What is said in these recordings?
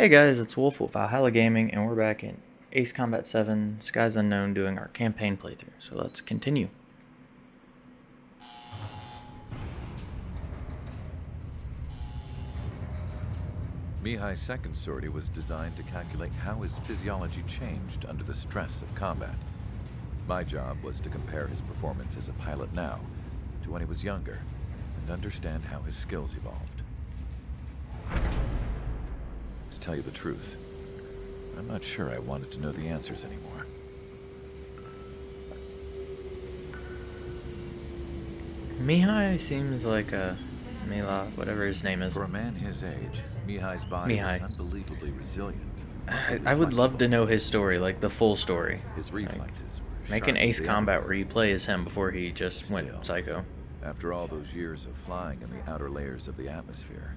Hey guys, it's Wolf with Valhalla Gaming, and we're back in Ace Combat 7 Skies Unknown doing our campaign playthrough. So let's continue. Mihaly's second sortie was designed to calculate how his physiology changed under the stress of combat. My job was to compare his performance as a pilot now to when he was younger and understand how his skills evolved. To tell you the truth, I'm not sure I wanted to know the answers anymore. Mihaly seems like a Mila, whatever his name is. For a man his age, Mihaly's body Mihaly. is unbelievably resilient. I, I would love to know his story, like the full story. His reflexes were make an Ace Combat ever where you play as him before he just Still. went psycho. After all those years of flying in the outer layers of the atmosphere,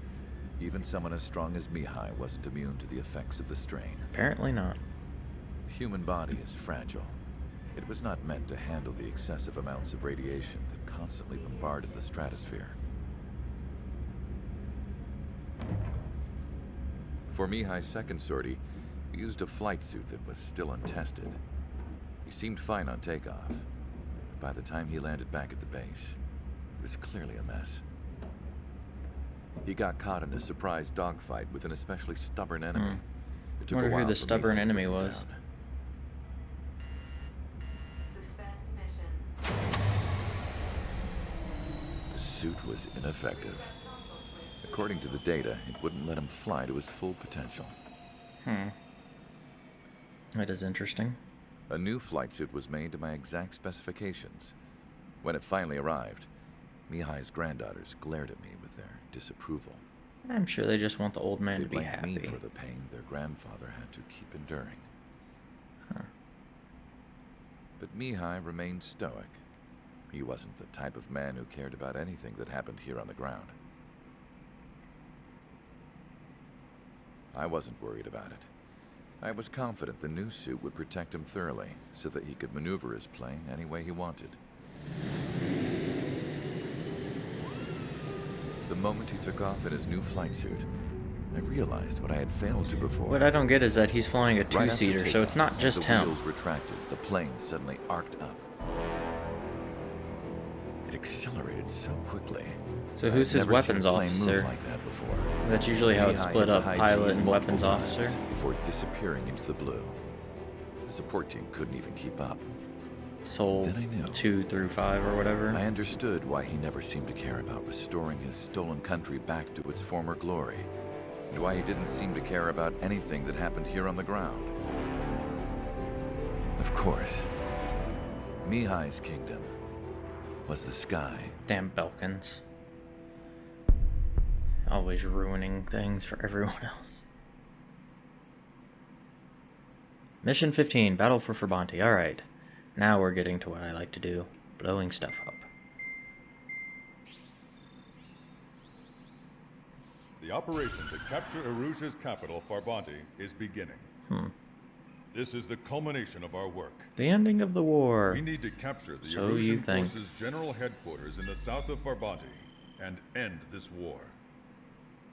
even someone as strong as Mihaly wasn't immune to the effects of the strain. Apparently not. The human body is fragile. It was not meant to handle the excessive amounts of radiation that constantly bombarded the stratosphere. For Mihaly's second sortie, we used a flight suit that was still untested. He seemed fine on takeoff. But by the time he landed back at the base, it was clearly a mess. He got caught in a surprise dogfight with an especially stubborn enemy. It took Hmm. Wonder a who the stubborn enemy was. down. The suit was ineffective. According to the data, it wouldn't let him fly to his full potential. Hmm. That is interesting. A new flight suit was made to my exact specifications. When it finally arrived, Mihaly's granddaughters glared at me with their disapproval. I'm sure they just want the old man they to be happy. me for the pain their grandfather had to keep enduring. Huh. But Mihaly remained stoic. He wasn't the type of man who cared about anything that happened here on the ground. I wasn't worried about it. I was confident the new suit would protect him thoroughly so that he could maneuver his plane any way he wanted. The moment he took off in his new flight suit, I realized what I had failed to before. What I don't get is that he's flying a two-seater, so it's not just the him. wheels retracted, the plane suddenly arced up. It accelerated so quickly. So who's his weapons officer? Like that before. That's usually how it's split up, pilot and weapons officer. Before disappearing into the blue. The support team couldn't even keep up. Soul Then I knew. 2 through 5 or whatever. I understood why he never seemed to care about restoring his stolen country back to its former glory, and why he didn't seem to care about anything that happened here on the ground. Of course, Mihaly's kingdom was the sky. Damn Belkans. Always ruining things for everyone else. Mission 15, Battle for Farbanti. Alright. Now we're getting to what I like to do. Blowing stuff up. The operation to capture Erusia's capital, Farbanti, is beginning. Hmm. This is the culmination of our work. The ending of the war. We need to capture the So forces' general headquarters in the south of Farbanti and end this war.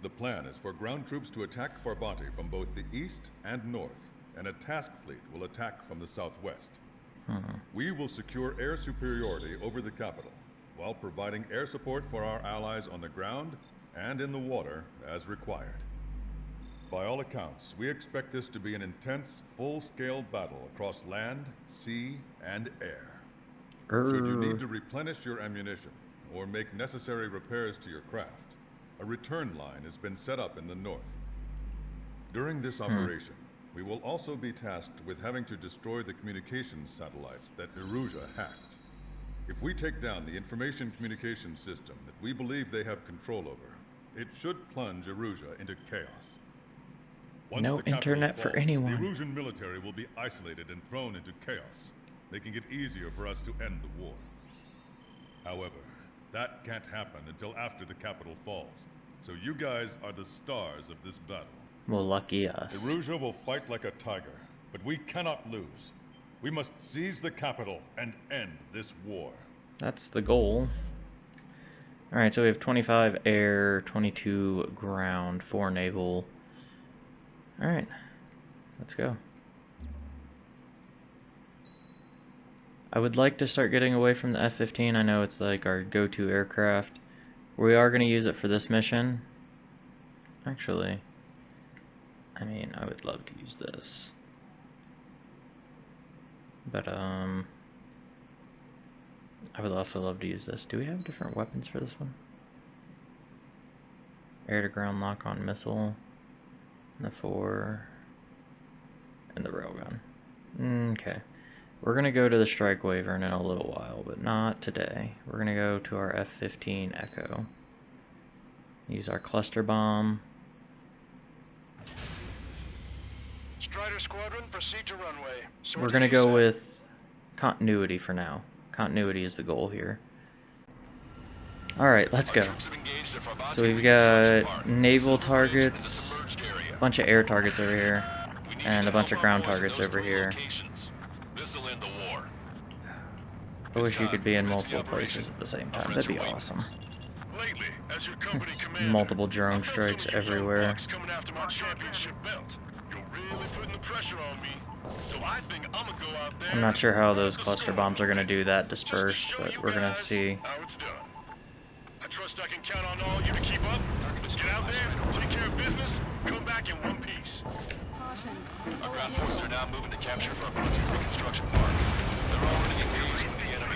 The plan is for ground troops to attack Farbanti from both the east and north, and a task fleet will attack from the southwest. Hmm. We will secure air superiority over the capital, while providing air support for our allies on the ground and in the water as required. By all accounts, we expect this to be an intense, full-scale battle across land, sea, and air. Should you need to replenish your ammunition or make necessary repairs to your craft, a return line has been set up in the north. During this hmm. operation, we will also be tasked with having to destroy the communications satellites that Erusia hacked. If we take down the information communication system that we believe they have control over, it should plunge Erusia into chaos. Once No internet for anyone. The Erusian military will be isolated and thrown into chaos, making it easier for us to end the war. However, that can't happen until after the capital falls. So you guys are the stars of this battle. Well, lucky us. Erusia will fight like a tiger, but we cannot lose. We must seize the capital and end this war. That's the goal. Alright, so we have 25 air, 22 ground, 4 naval. Alright. Let's go. I would like to start getting away from the F-15. I know it's like our go-to aircraft. We are going to use it for this mission. Actually, I mean, I would love to use this. But, um... I would also love to use this. Do we have different weapons for this one? Air-to-ground lock-on missile. And the four... And the railgun. Okay. We're going to go to the Strike Wyvern in a little while, but not today. We're going to go to our F-15 Echo. Use our cluster bomb. Strider Squadron, proceed to runway. We're going to go with continuity for now. Continuity is the goal here. Alright, let's go. So we've got naval targets, a bunch of air targets over here, and a bunch of ground targets over here. I wish you could be in multiple places at the same time. That'd be awesome. Multiple drone strikes everywhere. I'm not sure how those cluster bombs are going to do that dispersed, but we're going to see. I trust I can count on all you to keep up. Let's get out there, take care of business, come back in one piece. Our ground forces are now moving to capture Farbanti Reconstruction Park. They're already engaged with the enemy.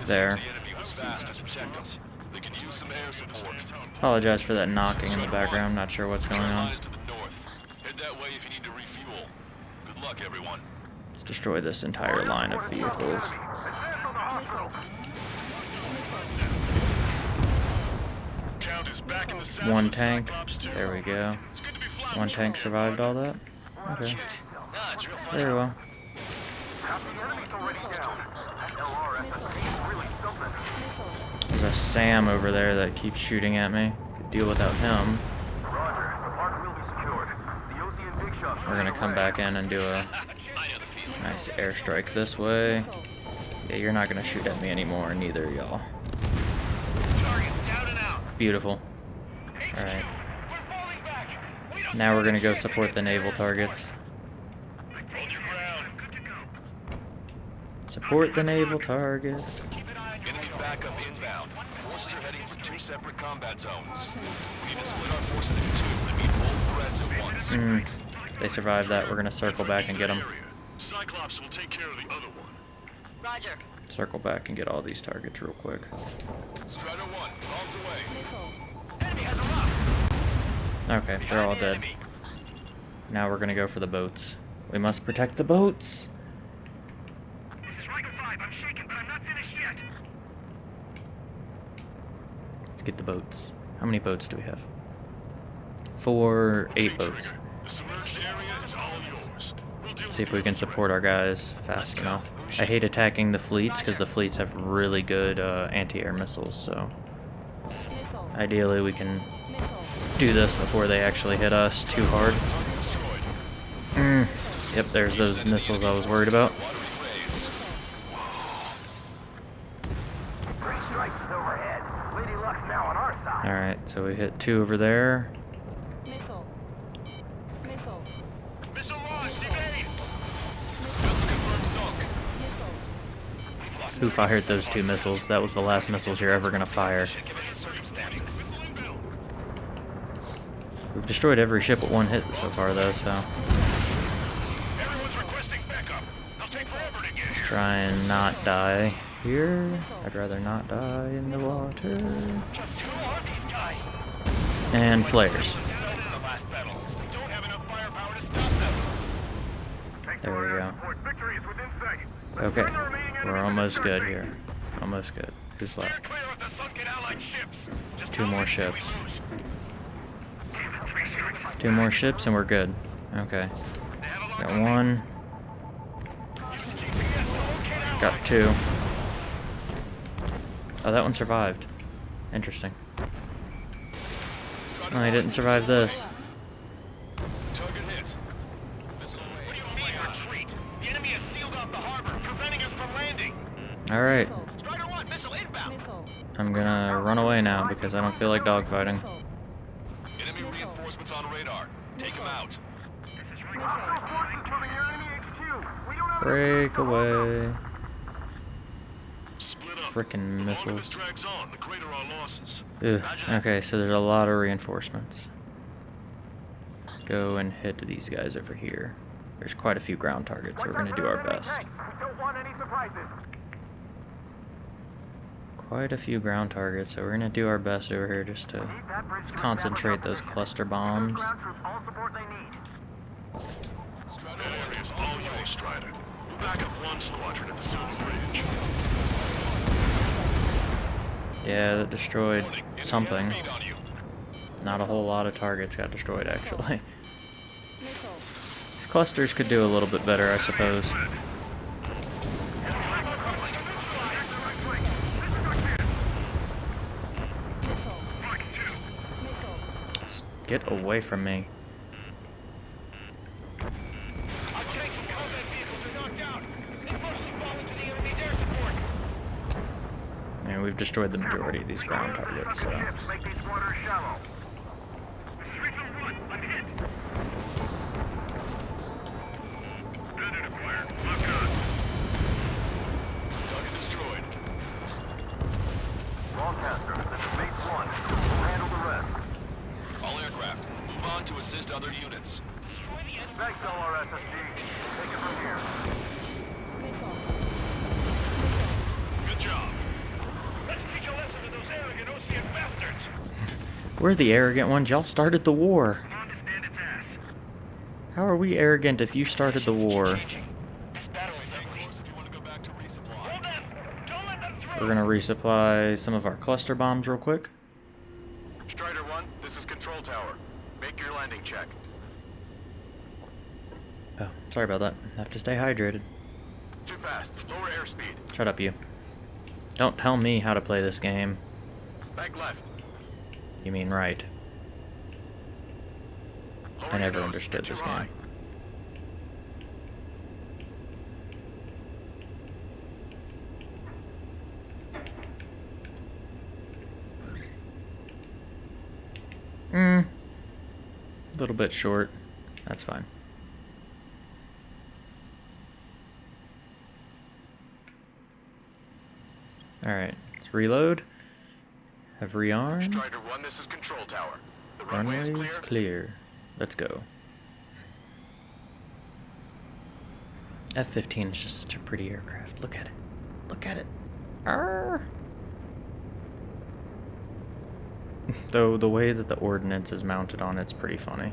This There. the enemy was fast to protect them. They can use some air support. Apologize for that knocking in the background. Not sure what's going on. line is to the north. Head that way if you need to refuel. Good luck, everyone. Let's destroy this entire line of vehicles. Count is back in the saddle One tank. There we go. It's good to be flying One tank survived all that. Oh, okay. Real funny. Very well. There's a SAM over there that keeps shooting at me. Could deal without him. We're gonna come back in and do a nice airstrike this way. Yeah, you're not gonna shoot at me anymore, neither y'all. Beautiful. Alright. Now we're gonna go support the naval targets. Hold your ground. Support the naval targets. Enemy backup inbound. Forces are heading for two separate combat zones. We need to split our forces into two and meet both threats at once. Mm, they survived that. We're gonna circle back and get them. Cyclops will take care of the other one. Roger. Circle back and get all these targets real quick. Strider one, bombs away. Enemy has a rock. Okay, they're all dead. Now we're gonna go for the boats. We must protect the boats. This is Riker 5. I'm shaken, but I'm not finished yet. Let's get the boats. How many boats do we have? Four, eight boats. The submerged area is all yours. We'll deal See if we can support our guys fast enough. I hate attacking the fleets because the fleets have really good uh, anti-air missiles, so ideally we can do this before they actually hit us too hard. Mm. Yep, there's those missiles I was worried about. Alright, so we hit two over there. Who fired those two missiles? That was the last missiles you're ever gonna fire. We've destroyed every ship with one hit so far though, so to let's try and not die here. I'd rather not die in the water. And flares. To. There we go. Okay, almost good here. Almost good. Who's left? clear of the sunken Allied ships. Two more many can we ships. Two more ships and we're good. Okay. They have a lock Got one. GPS to locate Allies. Got two. Oh, that one survived. Interesting. Strider Oh, he didn't survive this. Alright. I'm gonna run away now because I don't feel like dogfighting. Enemy reinforcements on radar. Take them out. Break away. Frickin' missiles. Ugh. Okay, so there's a lot of reinforcements. Go and hit these guys over here. There's quite a few ground targets, so we're gonna do our best. Quite a few ground targets, so we're gonna do our best over here just to concentrate those cluster bombs. Ground troops all support they need. Strider that area's all yours, Strider. We'll back up one squadron at the Silver Bridge. Yeah, that destroyed Warning, enemy has a something. bead on you. Not a whole lot of targets got destroyed, actually. These clusters could do a little bit better, I suppose. Missile. Missile. Just get away from me. And we've destroyed the majority of these ground targets, so. Thanks, LRSSG. Take it from here. Good job. We're the arrogant ones. Y'all started the war. How are we arrogant if you started the war? Stay close if you want to go back to resupply. We're gonna resupply some of our cluster bombs real quick. Strider 1, this is Control Tower. Make your landing check. Oh, sorry about that. Have to stay hydrated. Too fast. Lower airspeed. Shut up, you. Don't tell me how to play this game. Back left. You mean right. Lower I never understood this game. eye. Mm. A little bit short. That's fine. Alright, let's reload. Have rearm. Strider 1, this is Control Tower. The runway is Runway's clear. clear. Let's go. F-15 is just such a pretty aircraft. Look at it. Look at it. Arr! Though the way that the ordnance is mounted on it's pretty funny.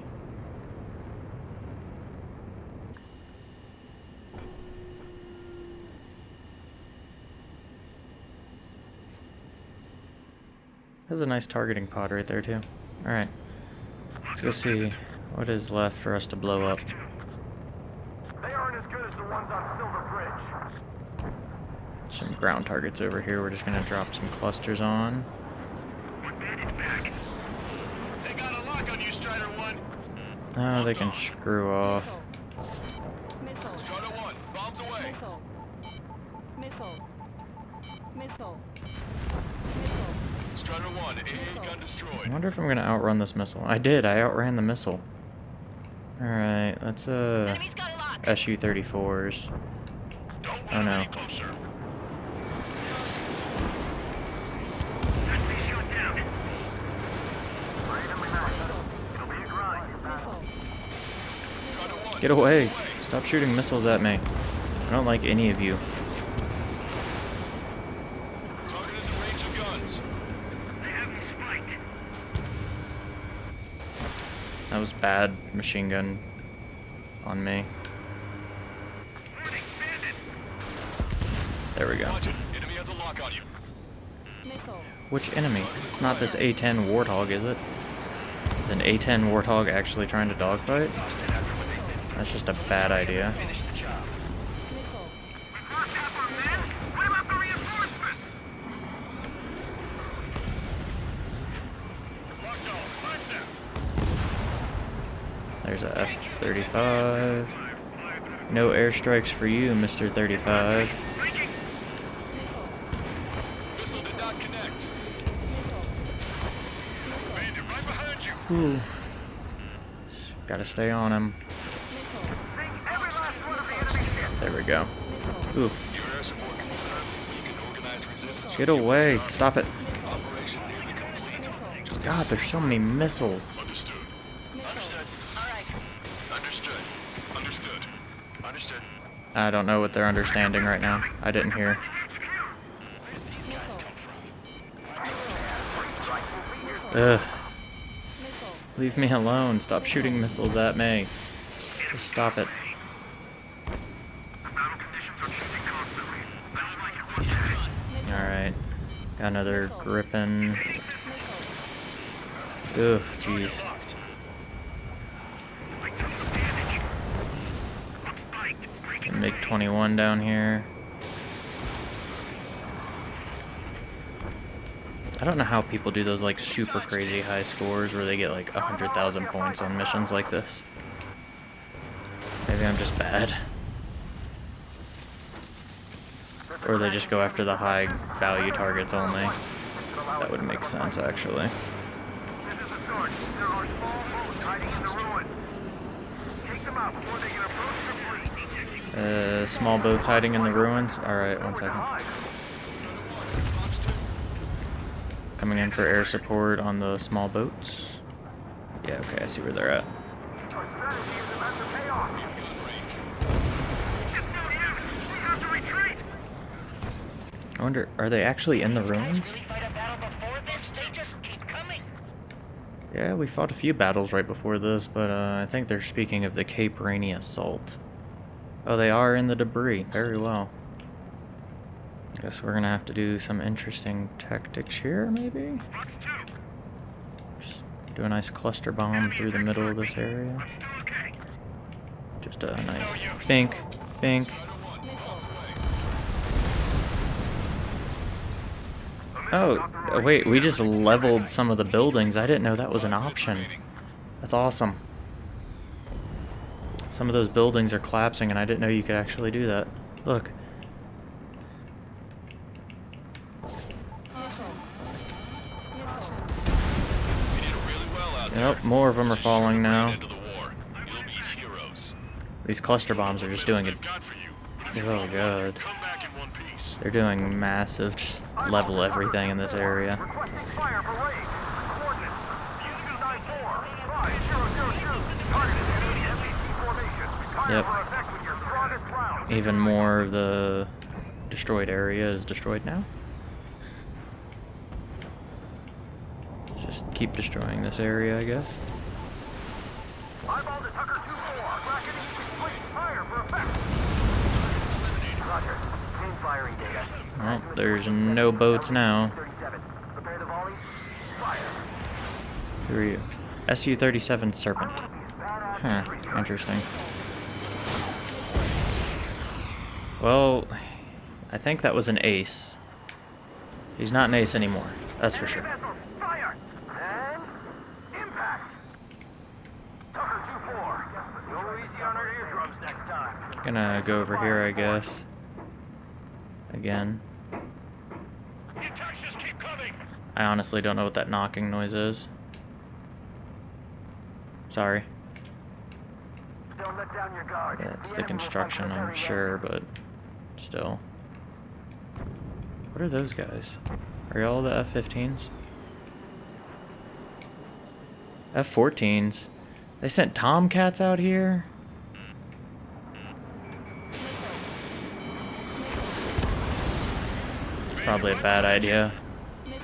There's a nice targeting pod right there too. Alright. Let's go see what is left for us to blow up. They aren't as good as the ones on Silver Bridge. Some ground targets over here. We're just gonna drop some clusters on. They got a lock on you, Strider 1. Oh, they can screw off. Missile. Strider 1, bombs away. Missile. Missile. Missile. Missile. Strider 1, AA gun I wonder if I'm gonna outrun this missile. I did. I outran the missile. Alright, let's uh a. SU-34s. Oh no. closer. It'll be a grind. Missile. Strider 1, Get away! Stop shooting missiles at me. I don't like any of you. Target is in range of guns. That was bad machine gun on me. There we go. Enemy has a lock on you. Which enemy? It's not this A-10 Warthog, is it? Is an A-10 Warthog actually trying to dogfight? That's just a bad idea. 35. No airstrikes for you, Mr. 35. Ooh. Gotta stay on him. There we go. Ooh. Get away. Stop it. God, there's so many missiles. I don't know what they're understanding right now. I didn't hear. Ugh. Leave me alone. Stop shooting missiles at me. Just stop it. Alright. Got another Griffin. Ugh, jeez. Make 21 down here. I don't know how people do those like super crazy high scores where they get like 100,000 points on missions like this. Maybe I'm just bad. Or they just go after the high value targets only. That would make sense actually. This is the start. There are small boats hiding in the ruins. Take them out before they can approach the fleet. Small boats hiding in the ruins. Alright, one second. Coming in for air support on the small boats. Yeah, okay, I see where they're at. I wonder, are they actually in the ruins? Yeah, we fought a few battles right before this, but uh, I think they're speaking of the Cape Rainy Assault. Oh, they are in the debris. Very well. I guess we're gonna have to do some interesting tactics here, maybe? Just do a nice cluster bomb through the middle of this area. Just a nice bink, bink. Oh, uh, wait, we just leveled some of the buildings. I didn't know that was an option. That's awesome. Some of those buildings are collapsing, and I didn't know you could actually do that. Look. Missile. Missile. You did really well out there. Yep, more of them are It's a short falling now. Into the war. You'll be heroes. These cluster bombs are just doing it. I've got for you. But if you Oh god. Come back in one piece. They're doing massive, just level everything in this area. Yep. Even more of the destroyed area is destroyed now. Just keep destroying this area, I guess. Eyeball to Tucker 2-4. Bracketing complete. Fire for effect. Roger. Clean firing data. Well, there's no boats now. 37. Prepare the volley. Fire. Who are you? SU-37 Serpent. Huh, interesting. Well, I think that was an ace. He's not an ace anymore, that's for sure. Fire. And impact. Tucker 2-4. Go easy on our eardrums next time. Gonna go over here, I guess. Again. The attacks just keep coming. I honestly don't know what that knocking noise is. Sorry. Don't let down your guard. Yeah, it's the construction, I'm sure, but still. What are those guys? Are y'all the F-15s? F-14s? They sent Tomcats out here? Probably a bad idea.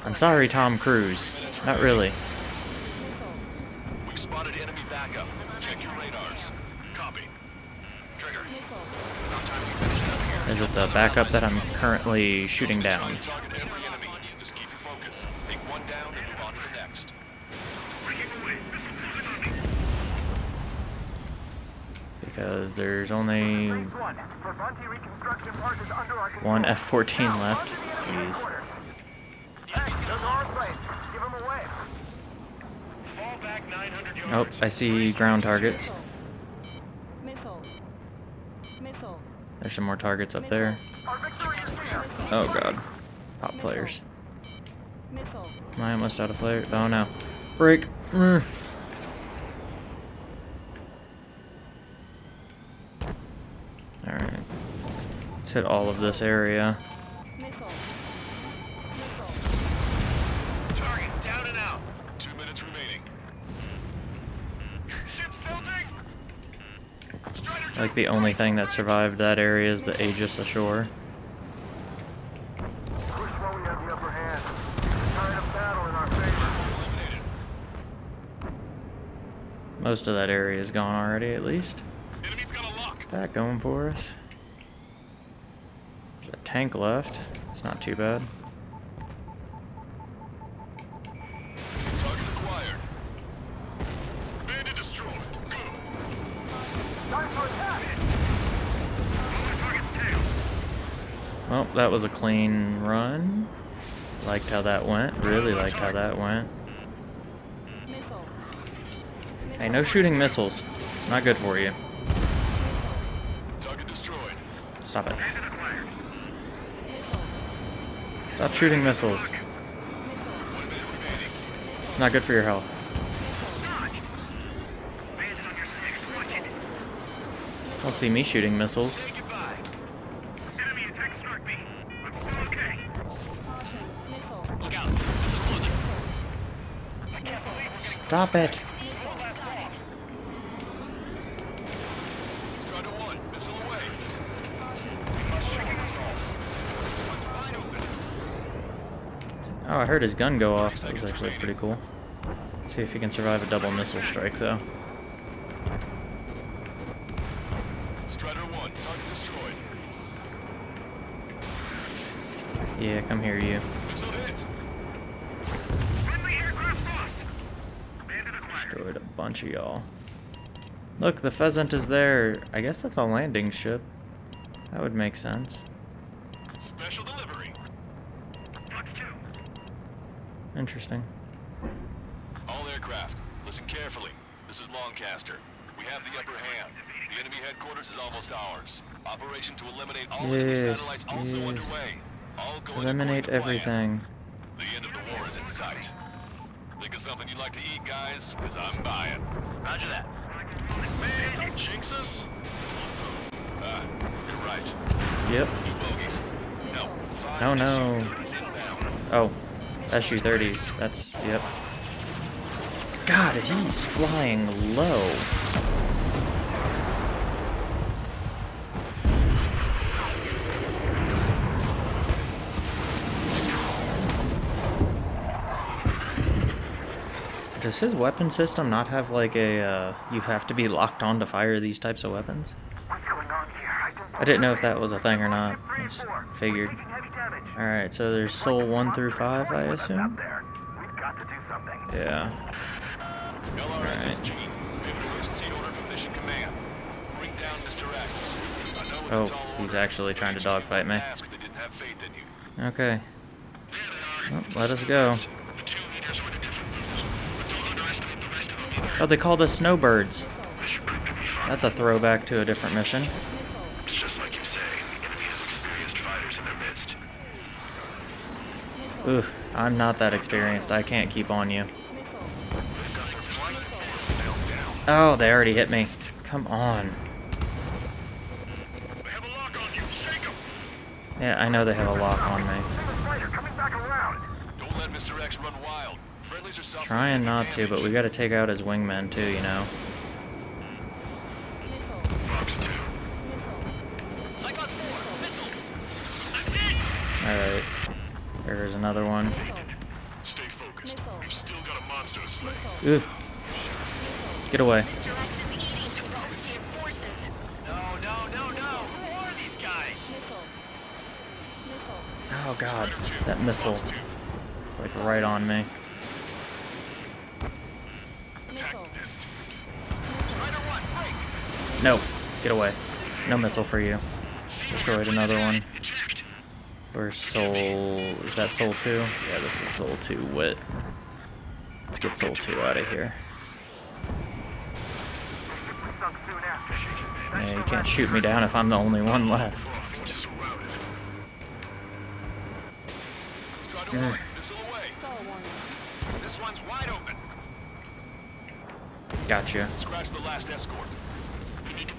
I'm sorry, Tom Cruise. Not really. We've spotted enemy backup. Check your radars. Copy. Trigger. About time we finish up here. Is it the backup that I'm currently shooting down? Try and target every enemy. Just keep your focus. Take one down and move on to the next. Because there's only one. Farbanti reconstruction Park is under our control. one F-14 left. onto the enemy Jeez. headquarters. Hey, those are our planes. Give them away. Fall back 900 yards. Oh, I see ground targets. Missile. Missile. There's some more targets up there. Oh god. Pop flares. Am I almost out of flares? Oh no. Break. Mm. Alright. Let's hit all of this area. Missile. Missile. Target down and out. Two minutes remaining. Ship's tilting. Strider Like the only thing that survived that area is the Aegis ashore. Push while we have the upper hand. Tide of battle in our favor. eliminated. Most of that area is gone already, at least. Enemy's got a lock. That going for us. There's a tank left. It's not too bad. That was a clean run. Liked how that went. Really liked how that went. Hey, no shooting missiles. It's not good for you. Stop it. Stop shooting missiles. One minute remaining. It's not good for your health. Bandit on your six. Watch it. Don't see me shooting missiles. Wide open. Oh, I heard his gun go off. That was actually pretty cool. See if he can survive a double missile strike, though. Strider one. Target destroyed. Yeah, come here, you. Missile hit. Bunch of y'all. Look, the pheasant is there. I guess that's a landing ship. That would make sense. Special delivery. Interesting. All aircraft, listen carefully. This is Longcaster. We have the upper hand. The enemy headquarters is almost ours. Operation to eliminate all enemy Yes, satellites also underway. All going Eliminate according to plan. everything. The end of the war is in sight. Think of something you'd like to eat, guys? Because I'm buying. Roger that. Man, don't jinx us. Ah, you're right. Yep. New bogeys. No. Five No, no. Oh, SU-30s. That's, yep. God, he's flying low. Does his weapon system not have like a, uh, you have to be locked on to fire these types of weapons? What's going on here? I don't I didn't know if that was a thing or not. I just figured. Heavy damage. Alright, so there's Soul 1 through 5, I With us Out assume? there. We've got to do something. Yeah. LRSSG, we have an emergency order from Mission Command. Bring down Mr. X. I know it's a Oh, he's actually trying to dogfight me. ask if they didn't have faith in you. Okay. Well, let us go. Two leaders were the different moves, but don't underestimate the rest of them either. Oh, they called us snowbirds. Mission proved to be fun. That's a throwback to a different mission. It's just like you say, the enemy has experienced fighters in their midst. Ooh, I'm not that experienced. I can't keep on you. This other flight is still down. Oh, they already hit me. Come on. They have a lock on you. Shake 'em. Yeah, I know they have a lock on me. Single fighter coming back around. Don't let Mr. X run wild. Friendlies are suffering Trying not to, but we gotta take out his wingmen too, you know. Fox 2. Cyclops 4, missile. I'm hit. Alright. There's another one. Stay focused. We've still got a monster to slay. Ooh. Get away. No, no, no, no. Who are these guys? Oh god. That missile. It's like right on me. No. Get away. No missile for you. Destroyed another one. Where's Soul? Is that Soul 2? Yeah, this is Soul 2 Wit. Let's get Soul 2 out of here. We sunk soon after. Yeah, you can't shoot me down if I'm the only one left. All forces are routed. Strider Mm. 1, missile away. This one's wide open. Gotcha. Scratch the last escort.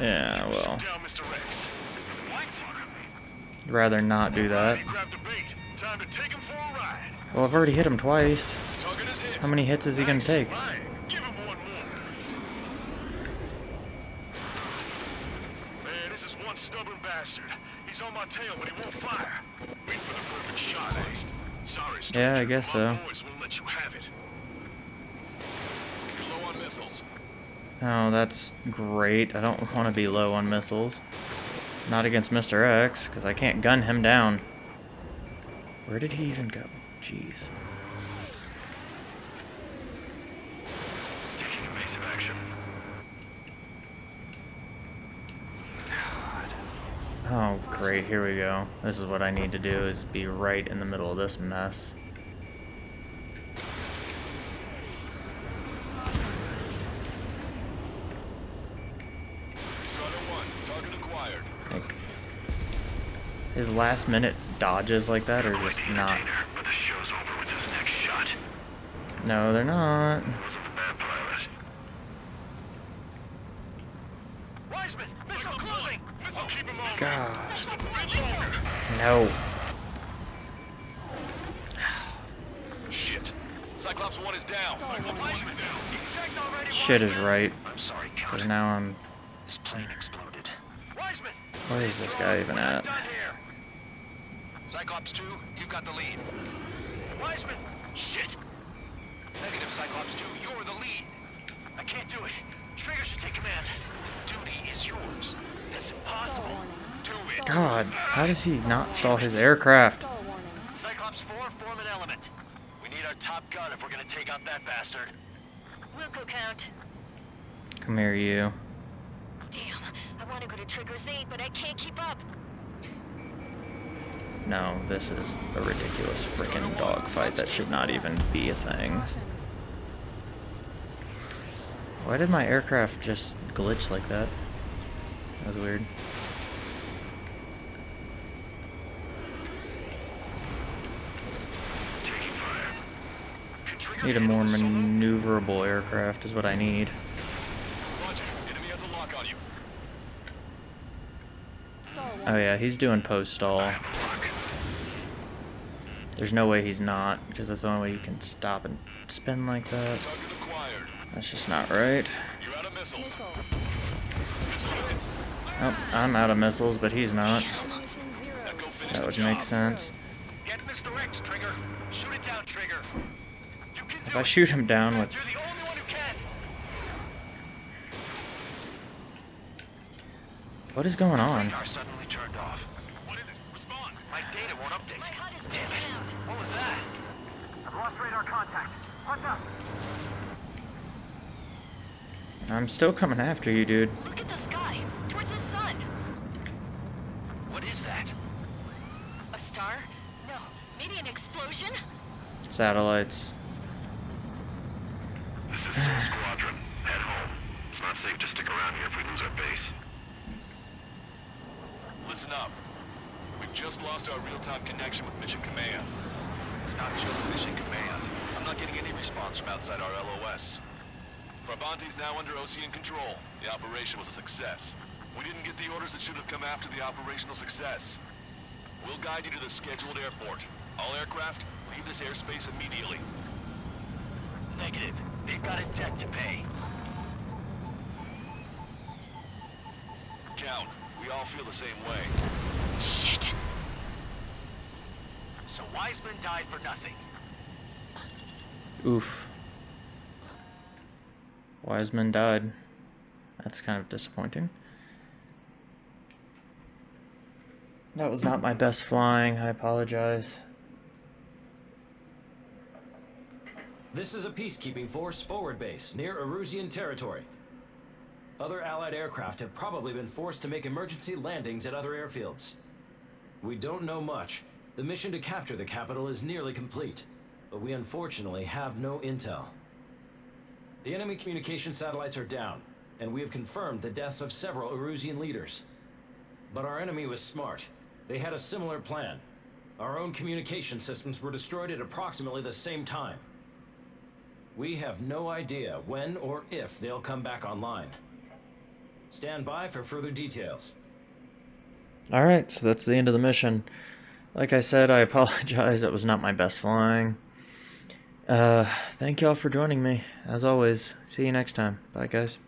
Yeah, well. shoot down Mr. X. What? I'd rather not do that. He grabbed a bait. Time to take him for a ride. Well, I've already hit him twice. Target is hit. How many hits is he gonna Nice. take? Right. Give him one Oh, that's great. I don't want to be low on missiles. Not against Mr. X, because I can't gun him down. Where did he even go? Jeez. Taking evasive action. Oh, great. Here we go. This is what I need to do, is be right in the middle of this mess. Strider 1, target acquired. Like, his last minute dodges like that are just not. But the show's over with this next shot. No, they're not. Wasn't the bad pilot. Wiseman, missile closing! I'll keep him on. God. Just a bit longer. No. Shit. Cyclops 1 is down. Cyclops 1 is down. Shit is right. I'm sorry, Because now I'm. This plane exploded. Wiseman! Where is this guy even at? Done here. Cyclops 2, you've got the lead. Wiseman! Shit! Negative, Cyclops 2, you're the lead. I can't do it. Trigger should take command. Duty is yours. That's impossible. Do it. God, how does he not stall his aircraft? Cyclops 4, form an element. We need our top gun if we're gonna take out that bastard. Wilco count. Come here, you. Damn, I want to go to Trigger's 8, but I can't keep up. No, this is a ridiculous freaking dogfight that should not even be a thing. Why did my aircraft just glitch like that? That was weird. Need a more maneuverable aircraft is what I need. Oh yeah, he's doing post stall. Lock. There's no way he's not, because that's the only way you can stop and spin like that. That's just not right. You're out of missiles. Missile. Missile hit. Oh, I'm out of missiles, but he's not. Ammunition zero. Echo finished That would make sense. Get Mr. X, Trigger. Shoot it down, Trigger. You can If I shoot him down with... You're the only one who can. What is going on? Lost contact. I'm still coming after you, dude. Look at the sky, towards the sun. What is that? A star? No, maybe an explosion? Satellites. This is Soul Squadron. Head home. It's not safe to stick around here if we lose our base. Listen up. We've just lost our real-time connection with Mission Command. It's not just Mission Command. Not getting any response from outside our LOS. Farbanti's now under Osean control. The operation was a success. We didn't get the orders that should have come after the operational success. We'll guide you to the scheduled airport. All aircraft, leave this airspace immediately. Negative. They've got a debt to pay. Count, we all feel the same way. Shit. So Wiseman died for nothing. Oof. Wiseman died. That's kind of disappointing. That was not my best flying. I apologize. This is a peacekeeping force forward base near Erusian territory. Other Allied aircraft have probably been forced to make emergency landings at other airfields. We don't know much. The mission to capture the capital is nearly complete, but we unfortunately have no intel. The enemy communication satellites are down, and we have confirmed the deaths of several Erusian leaders. But our enemy was smart. They had a similar plan. Our own communication systems were destroyed at approximately the same time. We have no idea when or if they'll come back online. Stand by for further details. Alright, so that's the end of the mission. Like I said, I apologize. That was not my best flying. Uh, thank y'all for joining me. As always, see you next time. Bye, guys.